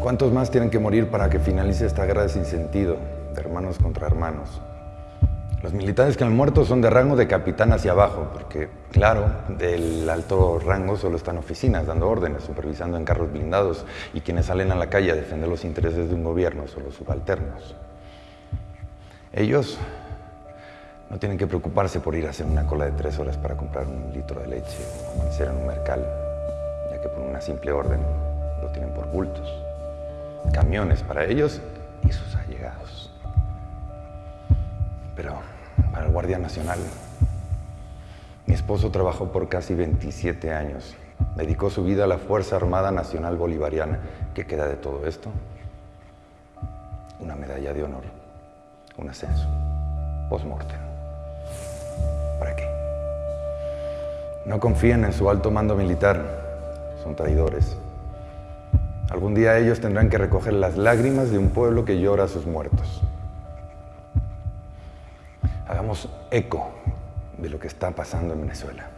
¿Cuántos más tienen que morir para que finalice esta guerra sin sentido, de hermanos contra hermanos? Los militares que han muerto son de rango de capitán hacia abajo, porque, claro, del alto rango solo están oficinas dando órdenes, supervisando en carros blindados, y quienes salen a la calle a defender los intereses de un gobierno son los subalternos. Ellos no tienen que preocuparse por ir a hacer una cola de tres horas para comprar un litro de leche o amanecer en un mercal, ya que por una simple orden lo tienen por bultos. Camiones para ellos y sus allegados. Pero para el Guardia Nacional, mi esposo trabajó por casi 27 años. Dedicó su vida a la Fuerza Armada Nacional Bolivariana. ¿Qué queda de todo esto? Una medalla de honor, un ascenso, post-mortem. ¿Para qué? No confíen en su alto mando militar, son traidores. Algún día ellos tendrán que recoger las lágrimas de un pueblo que llora a sus muertos. Hagamos eco de lo que está pasando en Venezuela.